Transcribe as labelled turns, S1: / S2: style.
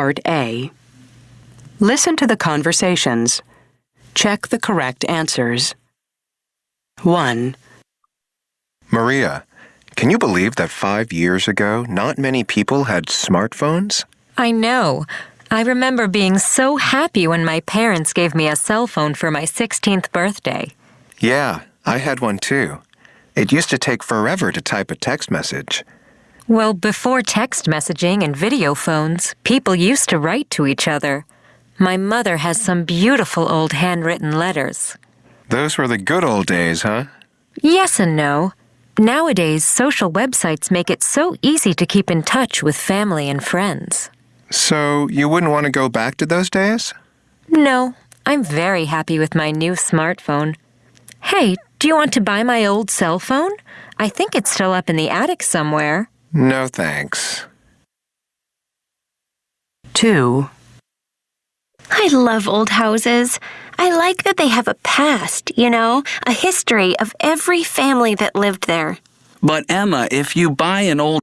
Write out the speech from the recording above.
S1: Part A. Listen to the conversations. Check the correct answers. 1,
S2: Maria, can you believe that five years ago, not many people had smartphones?
S3: I know. I remember being so happy when my parents gave me a cell phone for my 16th birthday.
S2: Yeah, I had one too. It used to take forever to type a text message.
S3: Well, before text messaging and video phones, people used to write to each other. My mother has some beautiful old handwritten letters.
S2: Those were the good old days, huh?
S3: Yes and no. Nowadays, social websites make it so easy to keep in touch with family and friends.
S2: So, you wouldn't want to go back to those days?
S3: No, I'm very happy with my new smartphone. Hey, do you want to buy my old cell phone? I think it's still up in the attic somewhere.
S2: No thanks.
S1: 2,
S4: I love old houses. I like that they have a past, you know, a history of every family that lived there.
S5: But Emma, if you buy an old